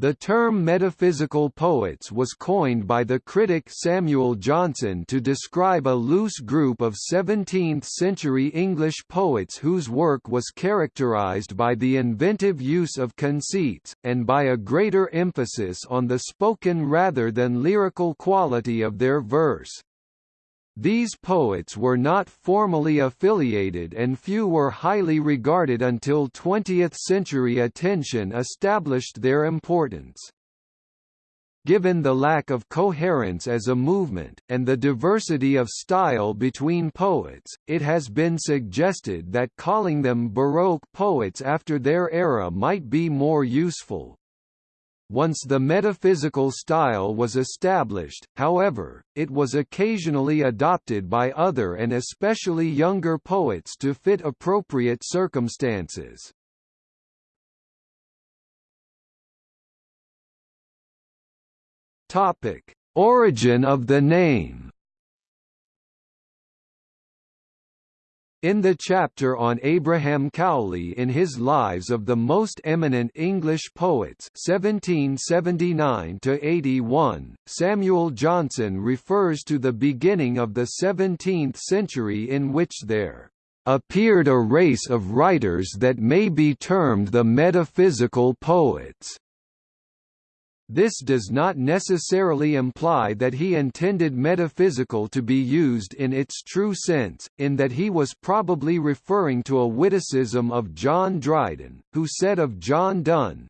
The term metaphysical poets was coined by the critic Samuel Johnson to describe a loose group of 17th-century English poets whose work was characterized by the inventive use of conceits, and by a greater emphasis on the spoken rather than lyrical quality of their verse. These poets were not formally affiliated and few were highly regarded until 20th-century attention established their importance. Given the lack of coherence as a movement, and the diversity of style between poets, it has been suggested that calling them Baroque poets after their era might be more useful. Once the metaphysical style was established, however, it was occasionally adopted by other and especially younger poets to fit appropriate circumstances. Topic: Origin of the name In the chapter on Abraham Cowley in his Lives of the Most Eminent English Poets 1779–81, Samuel Johnson refers to the beginning of the 17th century in which there "...appeared a race of writers that may be termed the metaphysical poets." This does not necessarily imply that he intended metaphysical to be used in its true sense, in that he was probably referring to a witticism of John Dryden, who said of John Donne,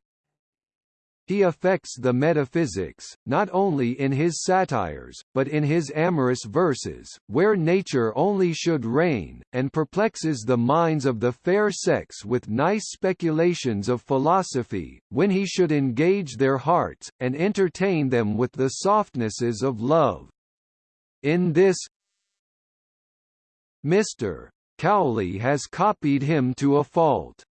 he affects the metaphysics, not only in his satires, but in his amorous verses, where nature only should reign, and perplexes the minds of the fair sex with nice speculations of philosophy, when he should engage their hearts, and entertain them with the softnesses of love. In this Mr. Cowley has copied him to a fault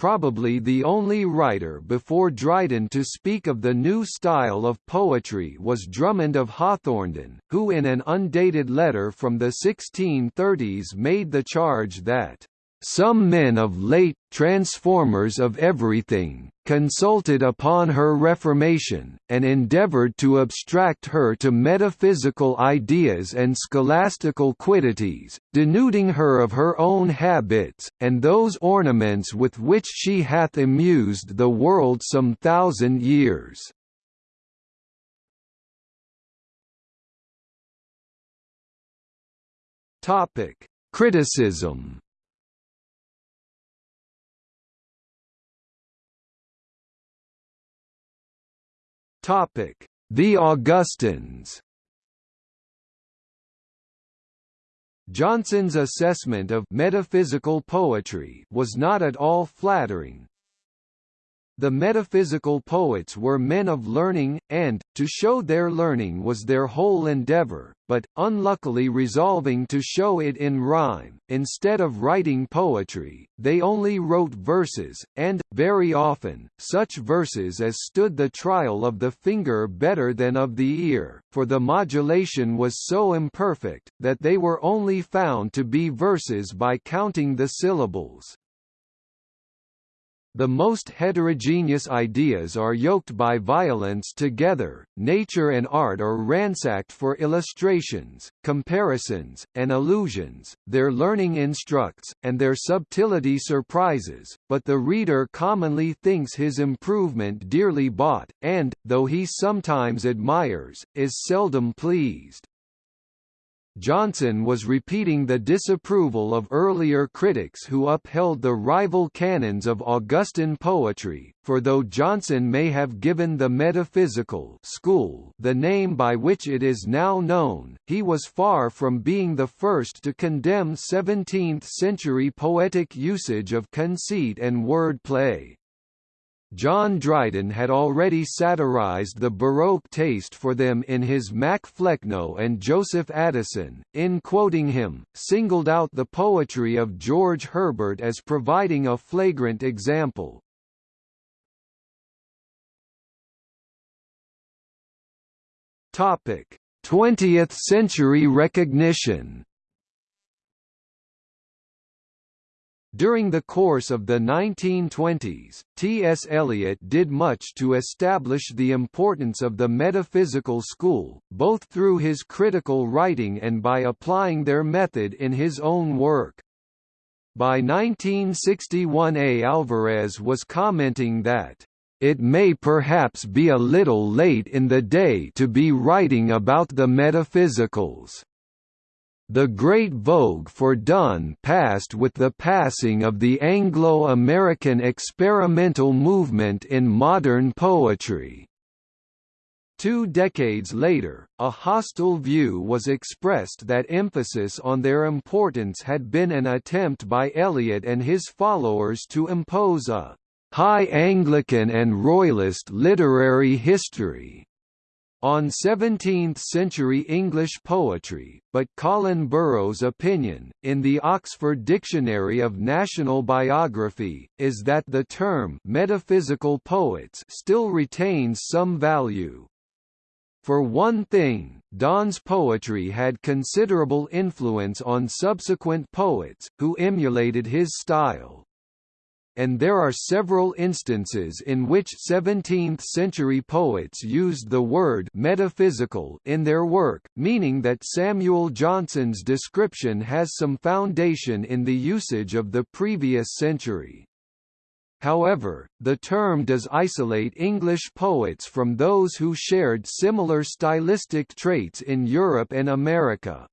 probably the only writer before Dryden to speak of the new style of poetry was Drummond of Hawthornden, who in an undated letter from the 1630s made the charge that some men of late, transformers of everything, consulted upon her reformation, and endeavoured to abstract her to metaphysical ideas and scholastical quiddities, denuding her of her own habits, and those ornaments with which she hath amused the world some thousand years. Criticism Topic: The Augustans. Johnson's assessment of metaphysical poetry was not at all flattering, the metaphysical poets were men of learning, and, to show their learning was their whole endeavour, but, unluckily resolving to show it in rhyme, instead of writing poetry, they only wrote verses, and, very often, such verses as stood the trial of the finger better than of the ear, for the modulation was so imperfect, that they were only found to be verses by counting the syllables. The most heterogeneous ideas are yoked by violence together, nature and art are ransacked for illustrations, comparisons, and allusions, their learning instructs, and their subtlety surprises, but the reader commonly thinks his improvement dearly bought, and, though he sometimes admires, is seldom pleased. Johnson was repeating the disapproval of earlier critics who upheld the rival canons of Augustan poetry, for though Johnson may have given the metaphysical school the name by which it is now known, he was far from being the first to condemn 17th-century poetic usage of conceit and word play. John Dryden had already satirized the Baroque taste for them in his Mac Flecknoe and Joseph Addison, in quoting him, singled out the poetry of George Herbert as providing a flagrant example. Topic: 20th century recognition During the course of the 1920s, T.S. Eliot did much to establish the importance of the metaphysical school, both through his critical writing and by applying their method in his own work. By 1961 A. Alvarez was commenting that, "...it may perhaps be a little late in the day to be writing about the metaphysicals." The great vogue for Donne passed with the passing of the Anglo-American experimental movement in modern poetry. Two decades later, a hostile view was expressed that emphasis on their importance had been an attempt by Eliot and his followers to impose a «high Anglican and Royalist literary history» on 17th-century English poetry, but Colin Burrow's opinion, in the Oxford Dictionary of National Biography, is that the term «metaphysical poets» still retains some value. For one thing, Donne's poetry had considerable influence on subsequent poets, who emulated his style and there are several instances in which 17th-century poets used the word metaphysical in their work, meaning that Samuel Johnson's description has some foundation in the usage of the previous century. However, the term does isolate English poets from those who shared similar stylistic traits in Europe and America.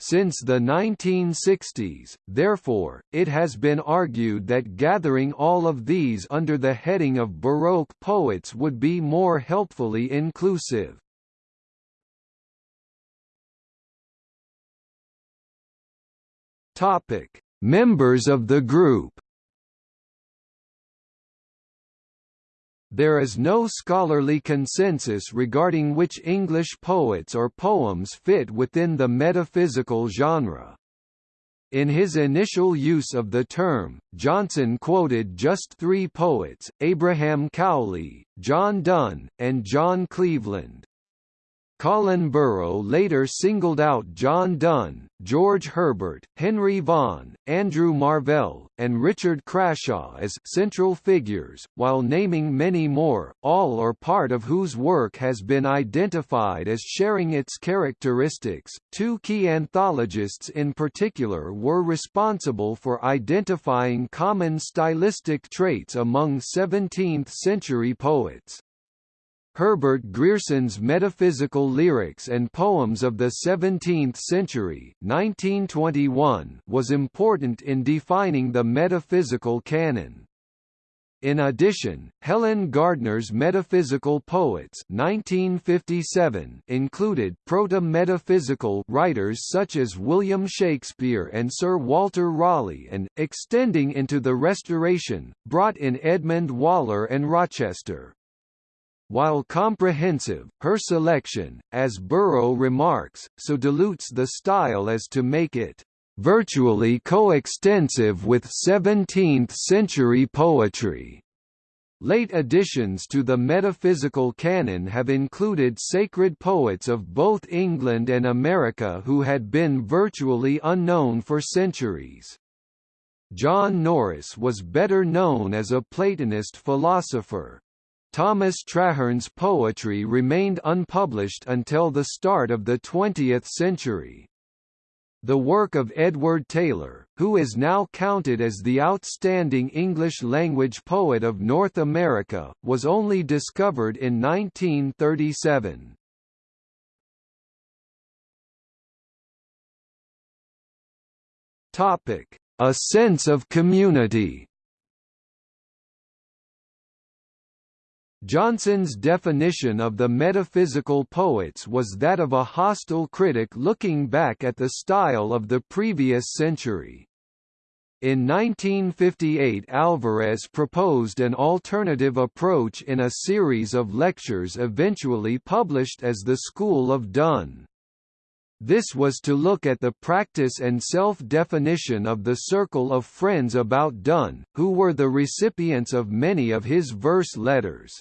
Since the 1960s, therefore, it has been argued that gathering all of these under the heading of Baroque poets would be more helpfully inclusive. Members of the group There is no scholarly consensus regarding which English poets or poems fit within the metaphysical genre. In his initial use of the term, Johnson quoted just three poets, Abraham Cowley, John Donne, and John Cleveland. Colin Burrow later singled out John Donne, George Herbert, Henry Vaughan, Andrew Marvell, and Richard Crashaw as central figures, while naming many more, all or part of whose work has been identified as sharing its characteristics. Two key anthologists in particular were responsible for identifying common stylistic traits among 17th-century poets. Herbert Grierson's Metaphysical Lyrics and Poems of the Seventeenth Century 1921 was important in defining the metaphysical canon. In addition, Helen Gardner's Metaphysical Poets 1957 included proto-metaphysical writers such as William Shakespeare and Sir Walter Raleigh and, extending into the Restoration, brought in Edmund Waller and Rochester. While comprehensive, her selection, as Burrow remarks, so dilutes the style as to make it virtually coextensive with 17th-century poetry. Late additions to the metaphysical canon have included sacred poets of both England and America who had been virtually unknown for centuries. John Norris was better known as a Platonist philosopher. Thomas Traherne's poetry remained unpublished until the start of the 20th century. The work of Edward Taylor, who is now counted as the outstanding English-language poet of North America, was only discovered in 1937. A sense of community Johnson's definition of the metaphysical poets was that of a hostile critic looking back at the style of the previous century. In 1958 Alvarez proposed an alternative approach in a series of lectures eventually published as the School of Donne. This was to look at the practice and self-definition of the circle of friends about Donne, who were the recipients of many of his verse letters.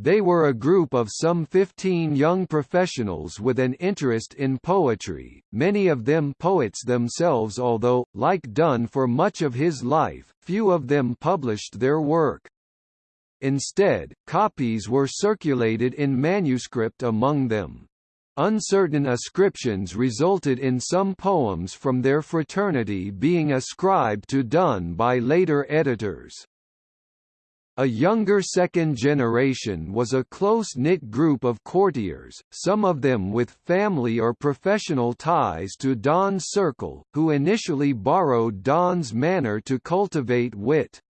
They were a group of some 15 young professionals with an interest in poetry, many of them poets themselves although, like Donne for much of his life, few of them published their work. Instead, copies were circulated in manuscript among them. Uncertain ascriptions resulted in some poems from their fraternity being ascribed to Donne by later editors. A younger second generation was a close-knit group of courtiers, some of them with family or professional ties to Donne's circle, who initially borrowed Donne's manner to cultivate wit.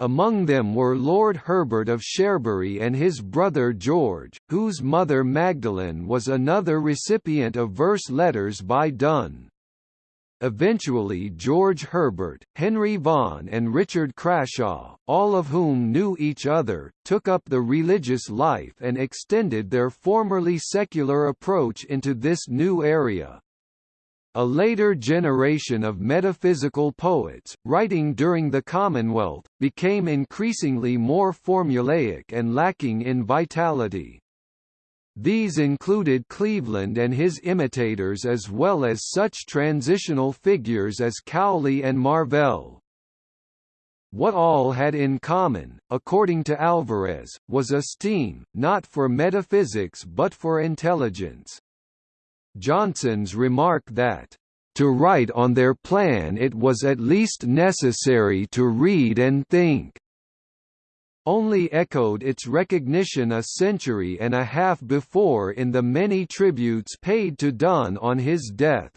Among them were Lord Herbert of Cherbury and his brother George, whose mother Magdalen was another recipient of verse letters by Donne. Eventually George Herbert, Henry Vaughan and Richard Crashaw, all of whom knew each other, took up the religious life and extended their formerly secular approach into this new area. A later generation of metaphysical poets, writing during the Commonwealth, became increasingly more formulaic and lacking in vitality. These included Cleveland and his imitators as well as such transitional figures as Cowley and Marvell. What all had in common, according to Alvarez, was a steam, not for metaphysics but for intelligence. Johnson's remark that, "...to write on their plan it was at least necessary to read and think." only echoed its recognition a century and a half before in the many tributes paid to Donne on his death.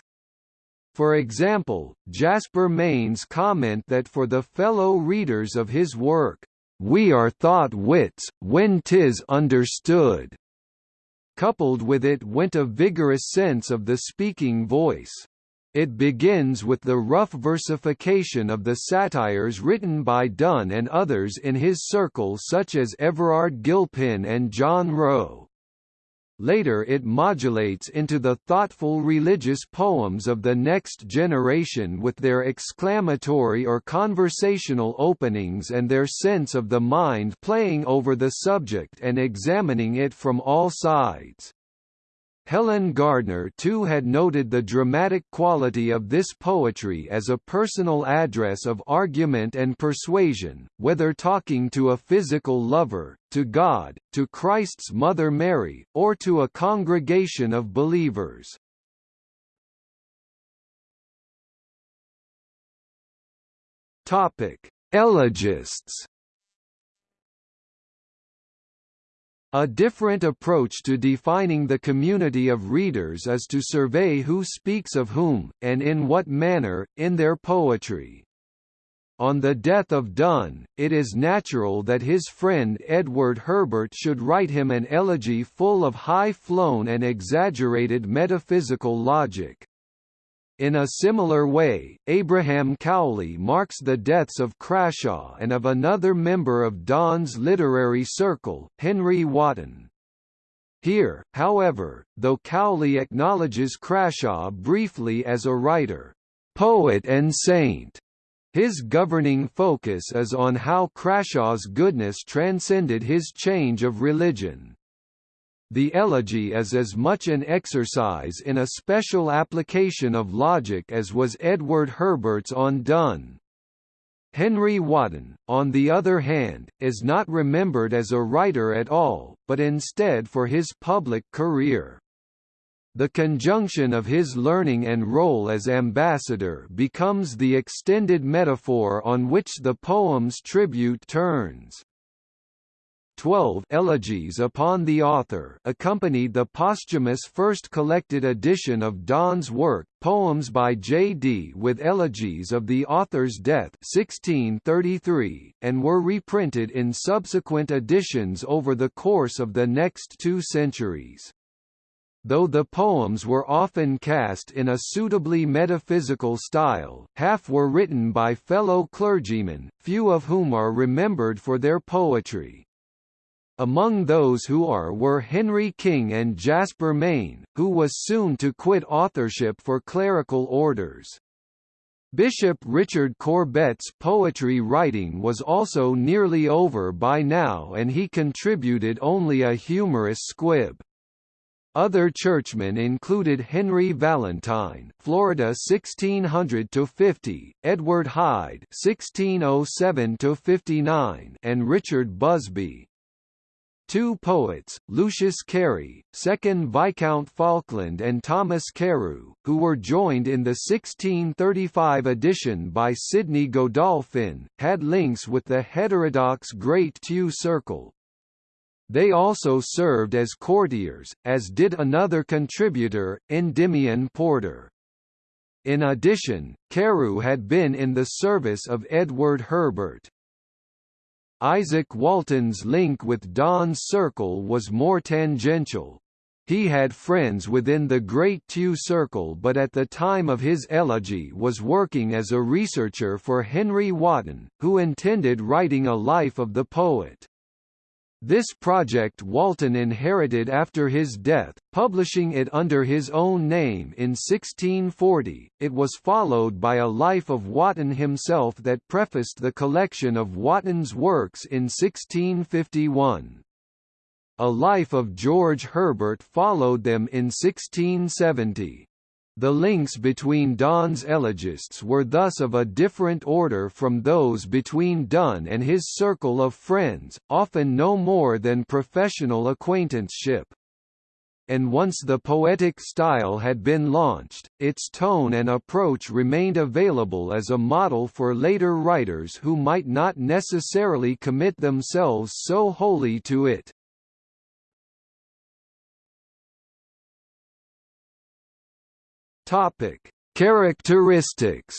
For example, Jasper Mayne's comment that for the fellow readers of his work, "...we are thought wits, when 'tis understood," coupled with it went a vigorous sense of the speaking voice. It begins with the rough versification of the satires written by Donne and others in his circle such as Everard Guilpin and John Roe. Later it modulates into the thoughtful religious poems of the next generation with their exclamatory or conversational openings and their sense of the mind playing over the subject and examining it from all sides. Helen Gardner too had noted the dramatic quality of this poetry as a personal address of argument and persuasion, whether talking to a physical lover, to God, to Christ's Mother Mary, or to a congregation of believers. Elegists A different approach to defining the community of readers is to survey who speaks of whom, and in what manner, in their poetry. On the death of Donne, it is natural that his friend Edward Herbert should write him an elegy full of high-flown and exaggerated metaphysical logic. In a similar way, Abraham Cowley marks the deaths of Crashaw and of another member of Donne's literary circle, Henry Wotton. Here, however, though Cowley acknowledges Crashaw briefly as a writer, poet and saint, his governing focus is on how Crashaw's goodness transcended his change of religion. The elegy is as much an exercise in a special application of logic as was Edward Herbert's on Donne. Henry Wotton, on the other hand, is not remembered as a writer at all, but instead for his public career. The conjunction of his learning and role as ambassador becomes the extended metaphor on which the poem's tribute turns. 12 Elegies upon the author accompanied the posthumous first collected edition of Donne's work, Poems by J.D. with elegies of the author's death 1633, and were reprinted in subsequent editions over the course of the next two centuries. Though the poems were often cast in a suitably metaphysical style, half were written by fellow clergymen, few of whom are remembered for their poetry. Among those who are were Henry King and Jasper Mayne, who was soon to quit authorship for clerical orders. Bishop Richard Corbet's poetry writing was also nearly over by now and he contributed only a humorous squib. Other churchmen included Henry Valentine, Florida 1600 to 50, Edward Hyde 1607 to 59, and Richard Busby. Two poets, Lucius Carey, 2nd Viscount Falkland and Thomas Carew, who were joined in the 1635 edition by Sidney Godolphin, had links with the heterodox Great Tew Circle. They also served as courtiers, as did another contributor, Endymion Porter. In addition, Carew had been in the service of Edward Herbert. Isaac Walton's link with Donne's Circle was more tangential. He had friends within the Great Tew Circle but at the time of his elegy was working as a researcher for Henry Wotton, who intended writing a life of the poet. This project Walton inherited after his death, publishing it under his own name in 1640. It was followed by a life of Wotton himself that prefaced the collection of Wotton's works in 1651. A life of George Herbert followed them in 1670. The links between Donne's elegists were thus of a different order from those between Donne and his circle of friends, often no more than professional acquaintanceship. And once the poetic style had been launched, its tone and approach remained available as a model for later writers who might not necessarily commit themselves so wholly to it. Topic: Characteristics.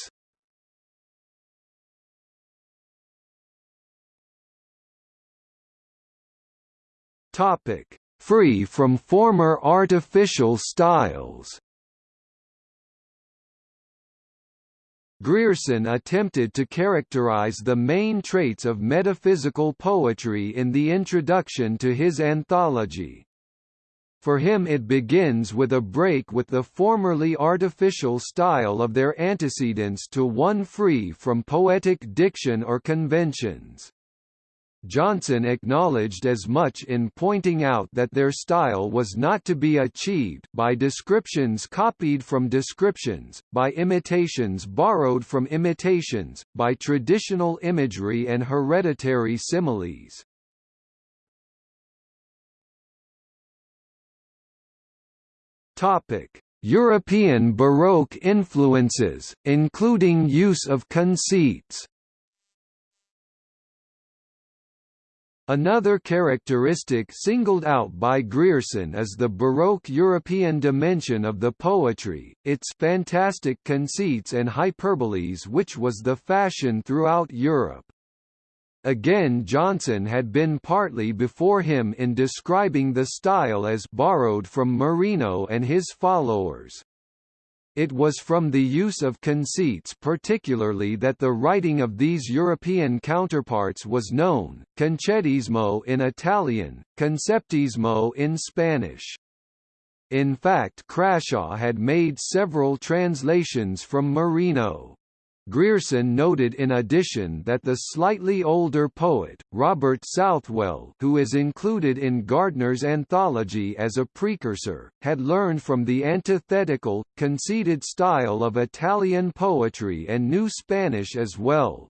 Topic: Free from former artificial styles. Grierson attempted to characterize the main traits of metaphysical poetry in the introduction to his anthology. For him it begins with a break with the formerly artificial style of their antecedents to one free from poetic diction or conventions. Johnson acknowledged as much in pointing out that their style was not to be achieved by descriptions copied from descriptions, by imitations borrowed from imitations, by traditional imagery and hereditary similes. European Baroque influences, including use of conceits. Another characteristic singled out by Grierson is the Baroque European dimension of the poetry, its fantastic conceits and hyperboles which was the fashion throughout Europe. Again Johnson had been partly before him in describing the style as borrowed from Marino and his followers. It was from the use of conceits particularly that the writing of these European counterparts was known, concettismo in Italian, conceptismo in Spanish. In fact Crashaw had made several translations from Marino. Grierson noted in addition that the slightly older poet, Robert Southwell who is included in Gardner's anthology as a precursor, had learned from the antithetical, conceited style of Italian poetry and knew Spanish as well.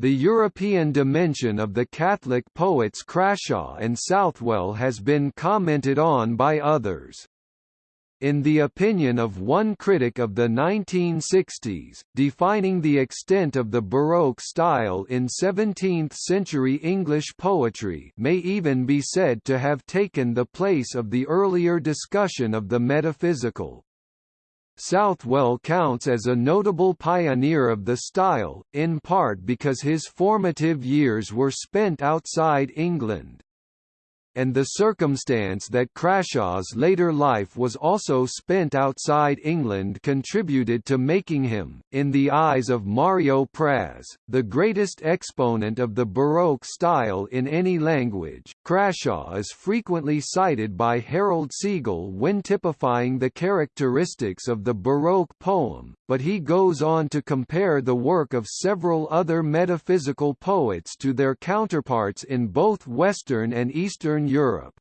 The European dimension of the Catholic poets Crashaw and Southwell has been commented on by others. In the opinion of one critic of the 1960s, defining the extent of the Baroque style in 17th-century English poetry may even be said to have taken the place of the earlier discussion of the metaphysical. Southwell counts as a notable pioneer of the style, in part because his formative years were spent outside England. And the circumstance that Crashaw's later life was also spent outside England contributed to making him, in the eyes of Mario Praz, the greatest exponent of the Baroque style in any language. Crashaw is frequently cited by Harold Segel when typifying the characteristics of the Baroque poem, but he goes on to compare the work of several other metaphysical poets to their counterparts in both Western and Eastern Europe.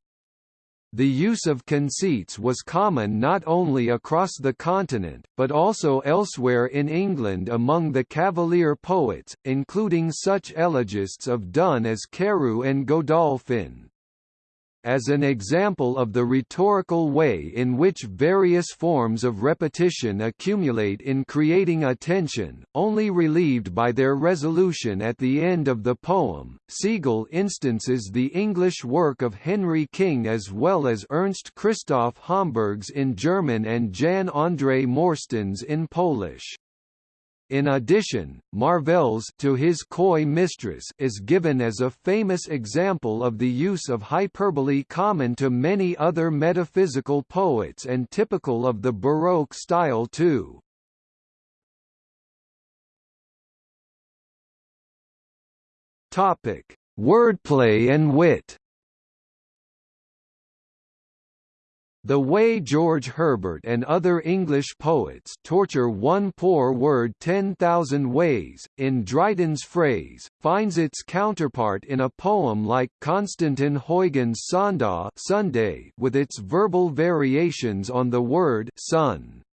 The use of conceits was common not only across the continent, but also elsewhere in England among the Cavalier poets, including such elegists of Donne as Carew and Godolphin as an example of the rhetorical way in which various forms of repetition accumulate in creating a tension, only relieved by their resolution at the end of the poem. Segel instances the English work of Henry King as well as Ernst Christoph Homburg's in German and Jan André Morsztyn's in Polish. In addition, Marvell's to his coy mistress is given as a famous example of the use of hyperbole common to many other metaphysical poets and typical of the Baroque style too. Topic: Wordplay and wit. The way George Herbert and other English poets torture one poor word 10,000 ways, in Dryden's phrase, finds its counterpart in a poem like Constantijn Huygens' Sondagh Sunday with its verbal variations on the word sun.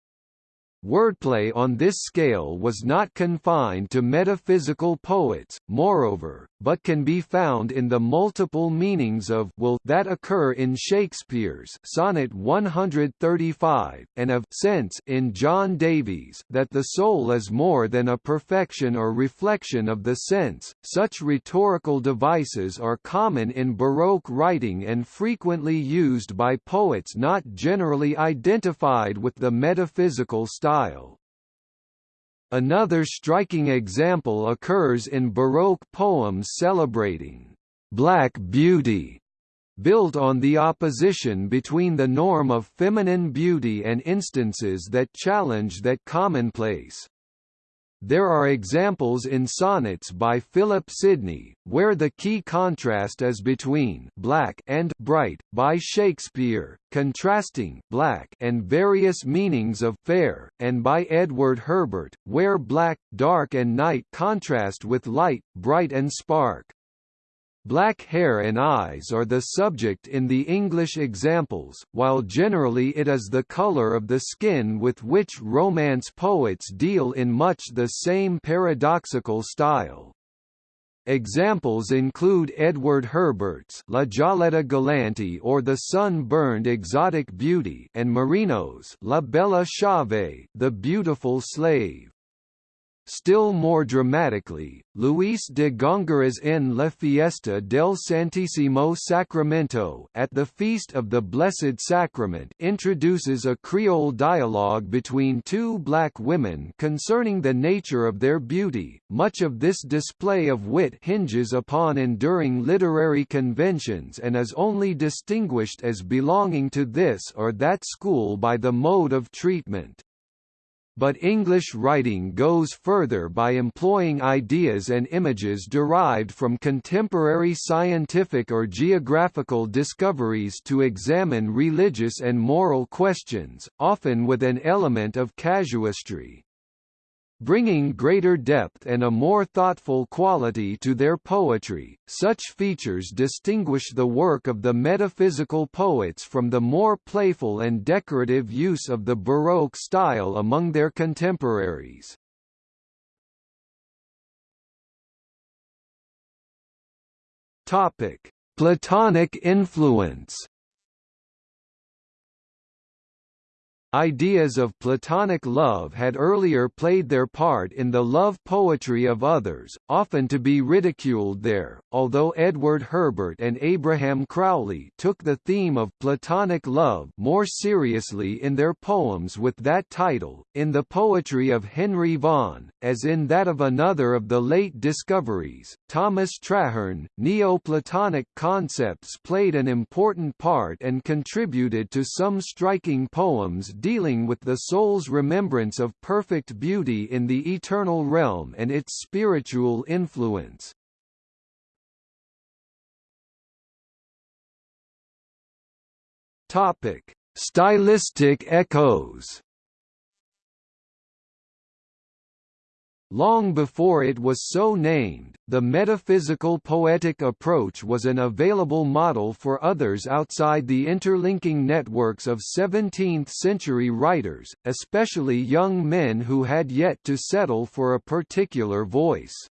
Wordplay on this scale was not confined to metaphysical poets, moreover, but can be found in the multiple meanings of will that occur in Shakespeare's Sonnet 135, and of sense in John Davies that the soul is more than a perfection or reflection of the sense. Such rhetorical devices are common in Baroque writing and frequently used by poets not generally identified with the metaphysical style style. Another striking example occurs in Baroque poems celebrating black beauty, built on the opposition between the norm of feminine beauty and instances that challenge that commonplace. There are examples in sonnets by Philip Sidney, where the key contrast is between black and bright, by Shakespeare, contrasting black and various meanings of fair, and by Edward Herbert, where black, dark and night contrast with light, bright and spark. Black hair and eyes are the subject in the English examples, while generally it is the color of the skin with which Romance poets deal in much the same paradoxical style. Examples include Edward Herbert's La Gialletta Galante or The Sun-Burned Exotic Beauty and Marino's La Bella Schiava, The Beautiful Slave. Still more dramatically, Luis de Góngora's en La Fiesta del Santísimo Sacramento at the Feast of the Blessed Sacrament introduces a Creole dialogue between two black women concerning the nature of their beauty. Much of this display of wit hinges upon enduring literary conventions and is only distinguished as belonging to this or that school by the mode of treatment. But English writing goes further by employing ideas and images derived from contemporary scientific or geographical discoveries to examine religious and moral questions, often with an element of casuistry bringing greater depth and a more thoughtful quality to their poetry. Such features distinguish the work of the metaphysical poets from the more playful and decorative use of the Baroque style among their contemporaries. Topic: Platonic influence Ideas of platonic love had earlier played their part in the love poetry of others, often to be ridiculed there, although Edward Herbert and Abraham Cowley took the theme of platonic love more seriously in their poems with that title. In the poetry of Henry Vaughan, as in that of another of the late discoveries, Thomas Traherne, Neoplatonic concepts played an important part and contributed to some striking poems dealing with the soul's remembrance of perfect beauty in the eternal realm and its spiritual influence. Topic: Stylistic echoes. Long before it was so named, the metaphysical poetic approach was an available model for others outside the interlinking networks of 17th-century writers, especially young men who had yet to settle for a particular voice.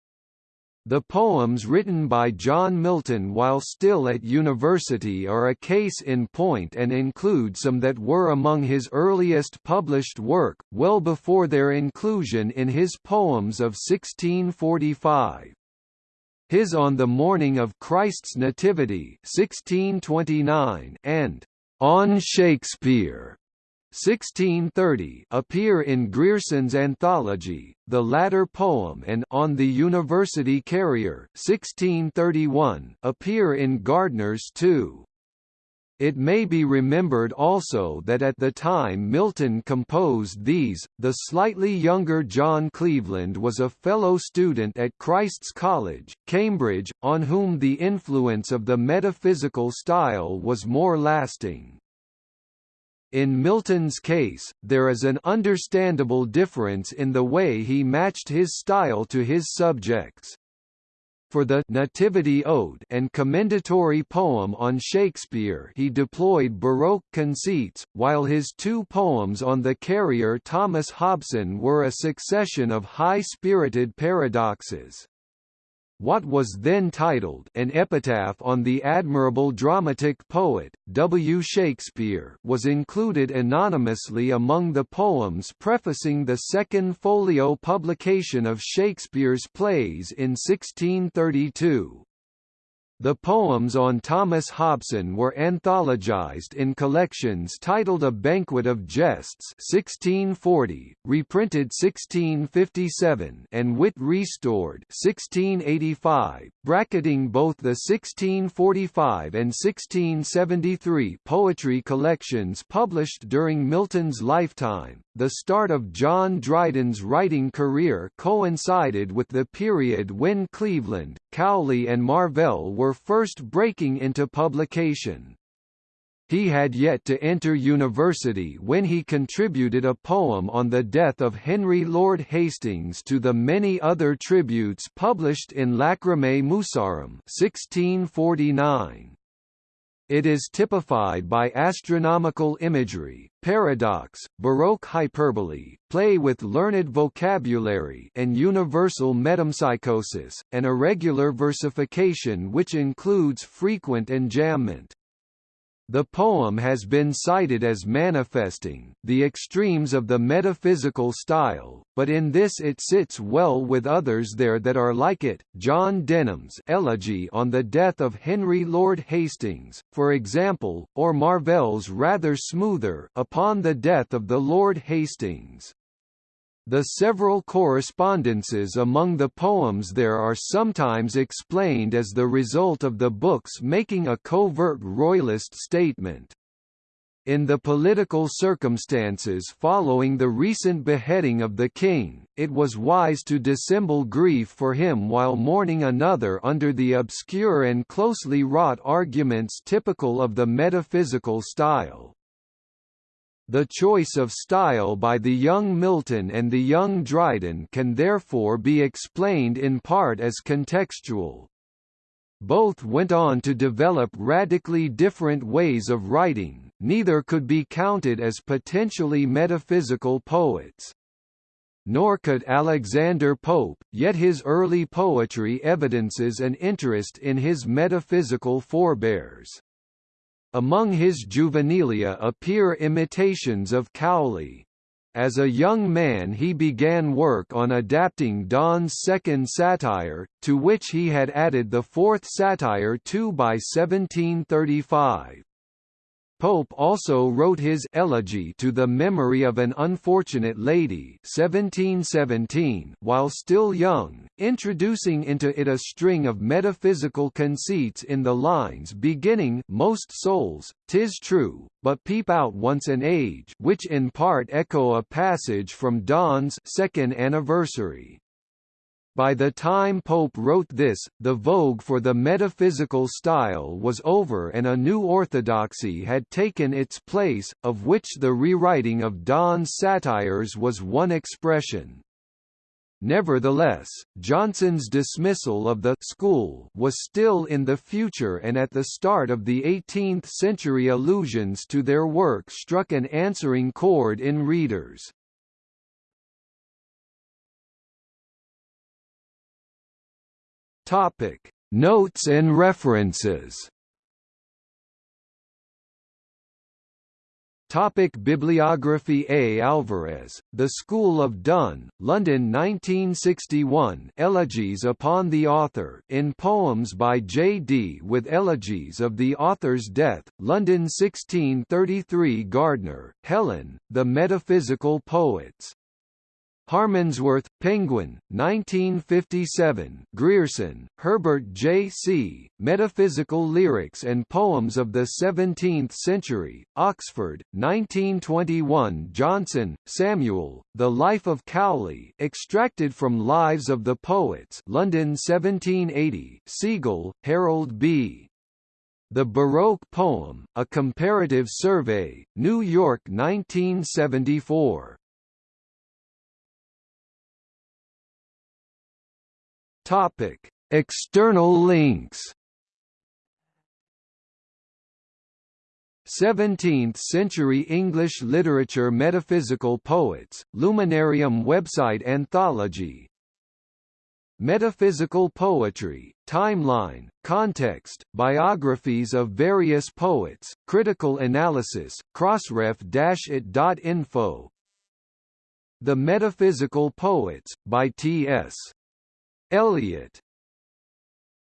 The poems written by John Milton while still at university are a case in point and include some that were among his earliest published work, well before their inclusion in his poems of 1645. His On the Morning of Christ's Nativity 1629 and On Shakespeare 1630 appear in Grierson's anthology, the latter poem and On the University Carrier 1631 appear in Gardner's too. It may be remembered also that at the time Milton composed these, the slightly younger John Cleveland was a fellow student at Christ's College, Cambridge, on whom the influence of the metaphysical style was more lasting. In Milton's case, there is an understandable difference in the way he matched his style to his subjects. For the Nativity Ode and commendatory poem on Shakespeare he deployed Baroque conceits, while his two poems on the carrier Thomas Hobson were a succession of high-spirited paradoxes. What was then titled An Epitaph on the Admirable Dramatic Poet, W. Shakespeare was included anonymously among the poems prefacing the second folio publication of Shakespeare's plays in 1632. The poems on Thomas Hobson were anthologized in collections titled A Banquet of Jests 1640, reprinted 1657 and Wit Restored 1685, bracketing both the 1645 and 1673 poetry collections published during Milton's lifetime. The start of John Dryden's writing career coincided with the period when Cleveland, Cowley and Marvell were first breaking into publication. He had yet to enter university when he contributed a poem on the death of Henry Lord Hastings to the many other tributes published in Lachrymae Musarum 1649. It is typified by astronomical imagery, paradox, baroque hyperbole, play with learned vocabulary and universal metempsychosis, and irregular versification which includes frequent enjambment. The poem has been cited as manifesting the extremes of the metaphysical style, but in this it sits well with others there that are like it. John Denham's Elegy on the Death of Henry Lord Hastings, for example, or Marvell's rather smoother Upon the Death of the Lord Hastings. The several correspondences among the poems there are sometimes explained as the result of the books making a covert royalist statement. In the political circumstances following the recent beheading of the king, it was wise to dissemble grief for him while mourning another under the obscure and closely wrought arguments typical of the metaphysical style. The choice of style by the young Milton and the young Dryden can therefore be explained in part as contextual. Both went on to develop radically different ways of writing, neither could be counted as potentially metaphysical poets. Nor could Alexander Pope, yet his early poetry evidences an interest in his metaphysical forebears. Among his juvenilia appear imitations of Cowley. As a young man he began work on adapting Donne's second satire, to which he had added the fourth satire II by 1735. Pope also wrote his Elegy to the Memory of an Unfortunate Lady 1717 while still young, introducing into it a string of metaphysical conceits in the lines beginning Most souls, tis true, but peep out once an age which in part echo a passage from Donne's second anniversary. By the time Pope wrote this, the vogue for the metaphysical style was over and a new orthodoxy had taken its place, of which the rewriting of Donne's satires was one expression. Nevertheless, Johnson's dismissal of the school was still in the future and at the start of the 18th century allusions to their work struck an answering chord in readers. Topic: Notes and references. Topic Bibliography A. Alvarez, The School of Donne, London 1961 Elegies upon the Author in Poems by J. D. with Elegies of the Author's Death, London 1633 Gardner, Helen, The Metaphysical Poets. Harmondsworth, Penguin, 1957 Grierson, Herbert J. C., Metaphysical Lyrics and Poems of the Seventeenth Century, Oxford, 1921 Johnson, Samuel, The Life of Cowley extracted from Lives of the Poets London 1780 Segel, Harold B. The Baroque Poem, A Comparative Survey, New York 1974 Topic: External links. 17th-century English literature Metaphysical poets, Luminarium website anthology Metaphysical poetry, timeline, context, biographies of various poets, critical analysis, crossref-it.info The Metaphysical Poets, by T.S. Eliot